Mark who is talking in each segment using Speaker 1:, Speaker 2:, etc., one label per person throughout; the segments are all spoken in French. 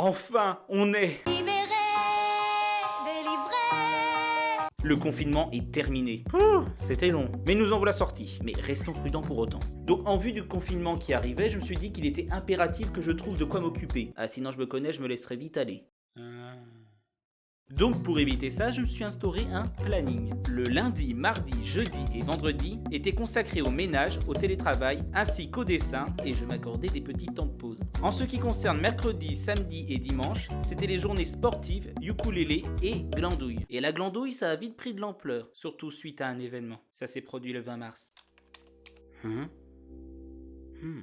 Speaker 1: Enfin, on est
Speaker 2: Libéré, délivré.
Speaker 1: Le confinement est terminé. C'était long, mais nous en voilà sortis. Mais restons prudents pour autant. Donc en vue du confinement qui arrivait, je me suis dit qu'il était impératif que je trouve de quoi m'occuper. Ah sinon je me connais, je me laisserai vite aller. Donc pour éviter ça, je me suis instauré un planning. Le lundi, mardi, jeudi et vendredi étaient consacrés au ménage, au télétravail ainsi qu'au dessin et je m'accordais des petits temps de pause. En ce qui concerne mercredi, samedi et dimanche, c'était les journées sportives, ukulélé et glandouille. Et la glandouille, ça a vite pris de l'ampleur, surtout suite à un événement. Ça s'est produit le 20 mars. Hein? Hmm.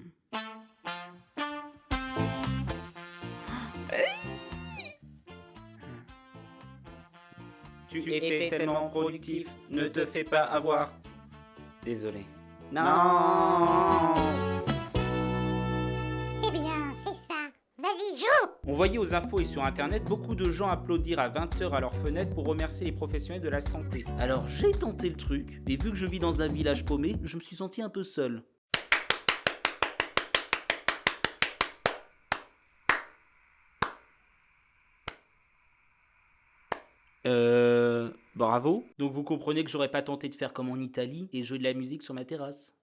Speaker 1: Tu étais tellement productif, ne te fais pas avoir. Désolé. Non
Speaker 3: C'est bien, c'est ça. Vas-y, joue
Speaker 1: On voyait aux infos et sur internet beaucoup de gens applaudir à 20h à leur fenêtre pour remercier les professionnels de la santé. Alors j'ai tenté le truc, mais vu que je vis dans un village paumé, je me suis senti un peu seul. Euh... Bravo. Donc vous comprenez que j'aurais pas tenté de faire comme en Italie et jouer de la musique sur ma terrasse.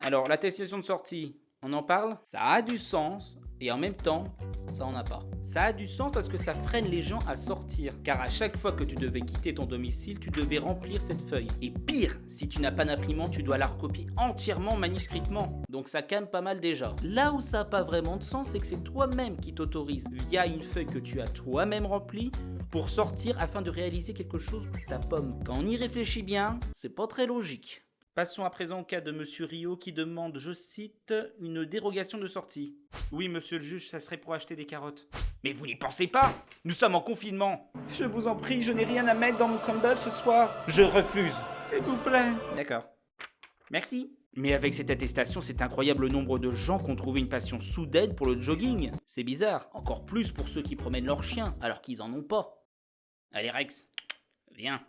Speaker 1: Alors, l'attestation de sortie, on en parle? Ça a du sens, et en même temps, ça en a pas. Ça a du sens parce que ça freine les gens à sortir, car à chaque fois que tu devais quitter ton domicile, tu devais remplir cette feuille. Et pire, si tu n'as pas d'imprimante, tu dois la recopier entièrement manuscritement. Donc ça calme pas mal déjà. Là où ça n'a pas vraiment de sens, c'est que c'est toi-même qui t'autorise, via une feuille que tu as toi-même remplie, pour sortir afin de réaliser quelque chose pour ta pomme. Quand on y réfléchit bien, c'est pas très logique. Passons à présent au cas de Monsieur Rio qui demande, je cite, une dérogation de sortie. Oui, monsieur le juge, ça serait pour acheter des carottes. Mais vous n'y pensez pas Nous sommes en confinement Je vous en prie, je n'ai rien à mettre dans mon crumble ce soir. Je refuse. S'il vous plaît. D'accord. Merci. Mais avec cette attestation, c'est incroyable le nombre de gens qui ont trouvé une passion soudaine pour le jogging. C'est bizarre. Encore plus pour ceux qui promènent leurs chiens alors qu'ils en ont pas. Allez Rex, viens.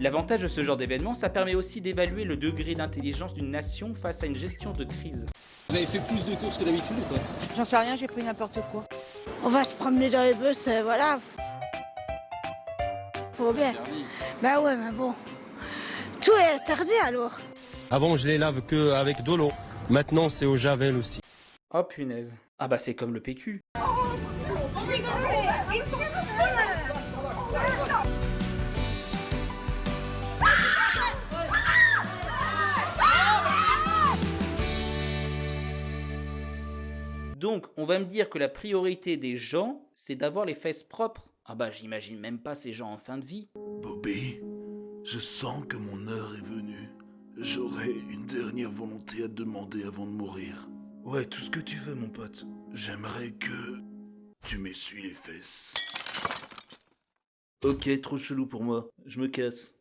Speaker 1: L'avantage de ce genre d'événement, ça permet aussi d'évaluer le degré d'intelligence d'une nation face à une gestion de crise.
Speaker 4: Vous avez fait plus de courses que d'habitude ou pas?
Speaker 5: J'en sais rien, j'ai pris n'importe quoi.
Speaker 6: On va se promener dans les bus, euh, voilà. Faut bien. Bah ouais, mais bon. Tout est interdit alors.
Speaker 7: Avant, je les lave que avec de l'eau. Maintenant, c'est au javel aussi.
Speaker 1: Oh punaise. Ah bah c'est comme le PQ. Donc, on va me dire que la priorité des gens, c'est d'avoir les fesses propres. Ah bah j'imagine même pas ces gens en fin de vie.
Speaker 8: Bobby, je sens que mon heure est venue. J'aurais une dernière volonté à te demander avant de mourir. Ouais, tout ce que tu veux, mon pote. J'aimerais que tu m'essuies les fesses.
Speaker 9: Ok, trop chelou pour moi. Je me casse.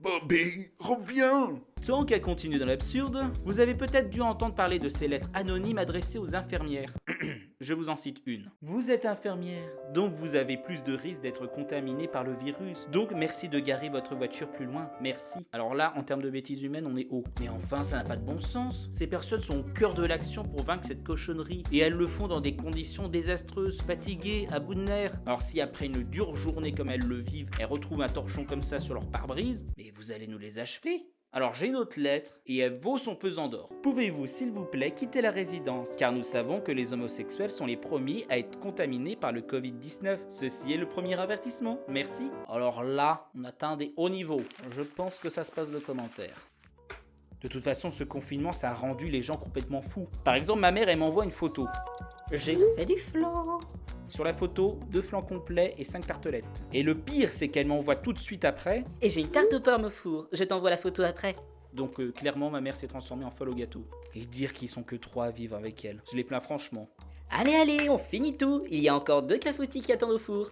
Speaker 8: Bobby, reviens
Speaker 1: Tant qu'à continuer dans l'absurde, vous avez peut-être dû entendre parler de ces lettres anonymes adressées aux infirmières. Je vous en cite une. Vous êtes infirmière, donc vous avez plus de risques d'être contaminé par le virus. Donc merci de garer votre voiture plus loin. Merci. Alors là, en termes de bêtises humaines, on est haut. Mais enfin, ça n'a pas de bon sens. Ces personnes sont au cœur de l'action pour vaincre cette cochonnerie. Et elles le font dans des conditions désastreuses, fatiguées, à bout de nerfs. Alors si après une dure journée comme elles le vivent, elles retrouvent un torchon comme ça sur leur pare-brise, mais vous allez nous les achever alors j'ai une autre lettre et elle vaut son pesant d'or. Pouvez-vous s'il vous plaît quitter la résidence? Car nous savons que les homosexuels sont les premiers à être contaminés par le Covid-19. Ceci est le premier avertissement. Merci. Alors là, on atteint des hauts niveaux. Je pense que ça se passe de commentaires. De toute façon, ce confinement, ça a rendu les gens complètement fous. Par exemple, ma mère, elle m'envoie une photo. J'ai fait du flan. Sur la photo, deux flancs complets et cinq tartelettes. Et le pire, c'est qu'elle m'envoie tout de suite après.
Speaker 10: Et j'ai une tarte aux pommes au four. Je t'envoie la photo après.
Speaker 1: Donc euh, clairement, ma mère s'est transformée en folle au gâteau. Et dire qu'ils sont que trois à vivre avec elle. Je les plains franchement.
Speaker 10: Allez, allez, on finit tout. Il y a encore deux clafoutis qui attendent au four.